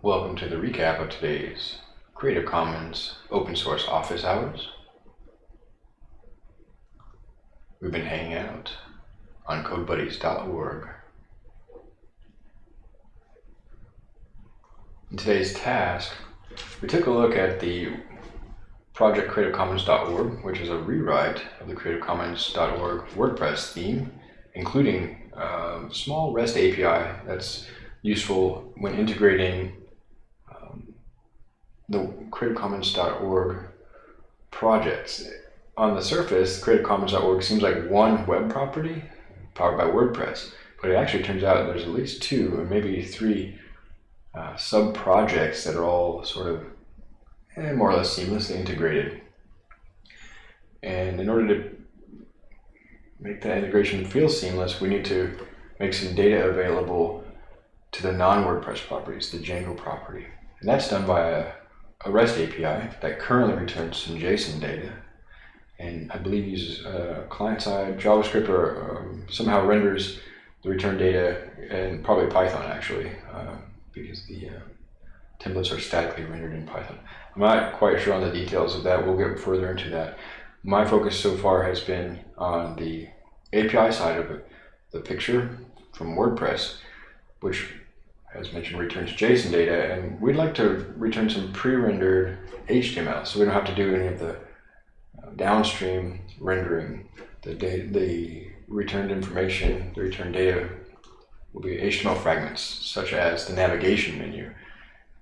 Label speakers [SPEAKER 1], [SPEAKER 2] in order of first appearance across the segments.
[SPEAKER 1] Welcome to the recap of today's Creative Commons open source office hours. We've been hanging out on codebuddies.org. In today's task, we took a look at the project creativecommons.org, which is a rewrite of the creativecommons.org WordPress theme, including a small REST API that's useful when integrating the creativecommons.org projects. On the surface, creativecommons.org seems like one web property powered by WordPress, but it actually turns out there's at least two or maybe three uh, sub projects that are all sort of eh, more or less seamlessly integrated. And in order to make that integration feel seamless, we need to make some data available to the non-WordPress properties, the Django property. And that's done by a, a, REST API that currently returns some JSON data and I believe uses uh, client-side JavaScript or um, somehow renders the return data and probably Python actually uh, because the uh, templates are statically rendered in Python. I'm not quite sure on the details of that. We'll get further into that. My focus so far has been on the API side of it, the picture from WordPress, which as mentioned, returns JSON data, and we'd like to return some pre-rendered HTML, so we don't have to do any of the uh, downstream rendering. The, the returned information, the returned data will be HTML fragments, such as the navigation menu,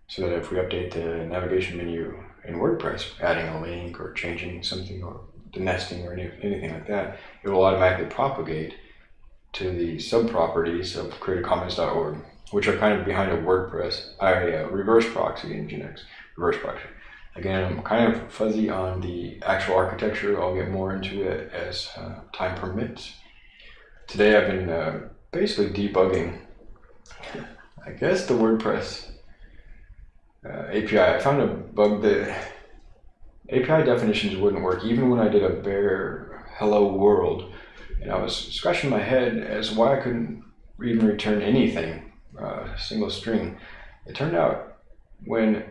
[SPEAKER 1] so that if we update the navigation menu in WordPress, adding a link or changing something or the nesting or any, anything like that, it will automatically propagate to the sub-properties of creativecommons.org which are kind of behind a WordPress, uh, reverse proxy in Nginx, reverse proxy. Again, I'm kind of fuzzy on the actual architecture. I'll get more into it as uh, time permits. Today I've been uh, basically debugging, I guess the WordPress uh, API. I found a bug that API definitions wouldn't work even when I did a bare hello world. And I was scratching my head as why I couldn't even return anything uh, single string. It turned out when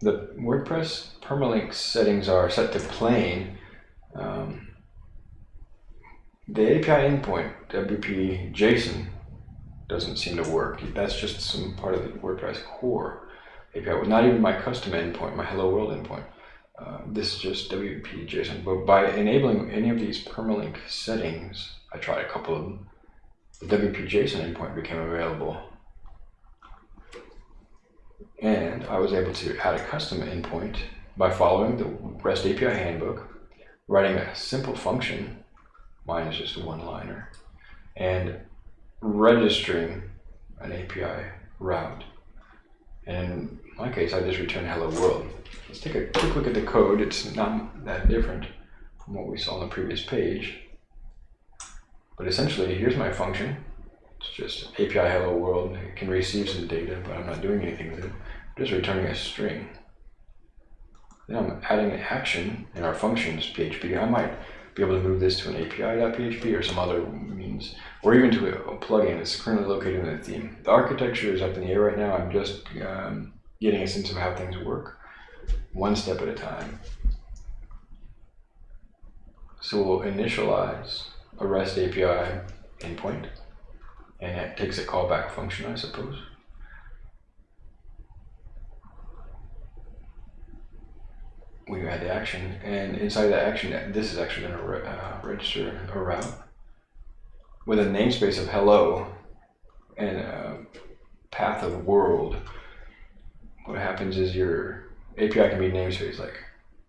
[SPEAKER 1] the WordPress permalink settings are set to plain, um, the API endpoint, WP JSON, doesn't seem to work. That's just some part of the WordPress core API. Not even my custom endpoint, my hello world endpoint. Uh, this is just WP JSON. But by enabling any of these permalink settings, I tried a couple of them, the WP JSON endpoint became available and I was able to add a custom endpoint by following the REST API handbook, writing a simple function, mine is just a one-liner, and registering an API route. And in my case, I just return hello world. Let's take a quick look at the code. It's not that different from what we saw on the previous page. But essentially, here's my function. It's just API hello world. It can receive some data, but I'm not doing anything with it. I'm just returning a string. Then I'm adding an action in our functions PHP. I might be able to move this to an API.php or some other means, or even to a, plugin that's currently located in the theme. The architecture is up in the air right now. I'm just um, getting a sense of how things work, one step at a time. So we'll initialize a REST API endpoint and it takes a callback function, I suppose. We add the action, and inside the action, this is actually going to re uh, register a route with a namespace of hello and a path of world. What happens is your API can be namespace like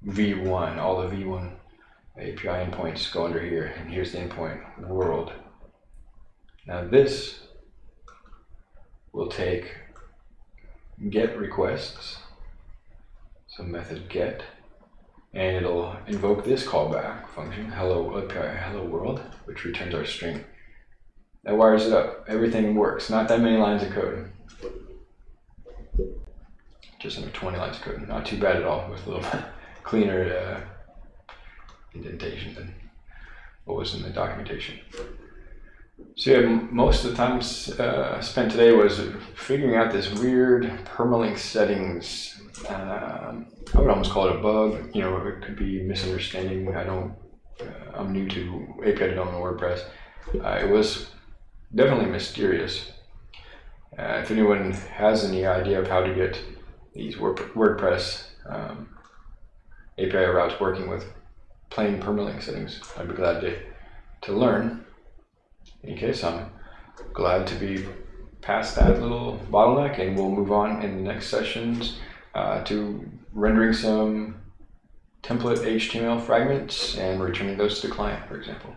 [SPEAKER 1] v1, all the v1 API endpoints go under here, and here's the endpoint world. Now this will take get requests, so method get, and it'll invoke this callback function, hello API hello world, which returns our string. That wires it up. Everything works. Not that many lines of code. Just under 20 lines of code. Not too bad at all. With a little cleaner uh, indentation than what was in the documentation. So yeah, most of the time uh, spent today was figuring out this weird permalink settings. Um, I would almost call it a bug. You know, it could be misunderstanding. I don't. Uh, I'm new to API development WordPress. Uh, it was definitely mysterious. Uh, if anyone has any idea of how to get these Word- WordPress um, API routes working with plain permalink settings, I'd be glad to to learn. In case, I'm glad to be past that little bottleneck, and we'll move on in the next sessions uh, to rendering some template HTML fragments and returning those to the client, for example.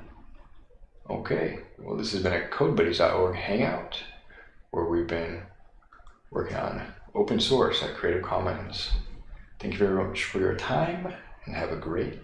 [SPEAKER 1] Okay, well, this has been a CodeBuddies.org hangout where we've been working on open source at Creative Commons. Thank you very much for your time and have a great day.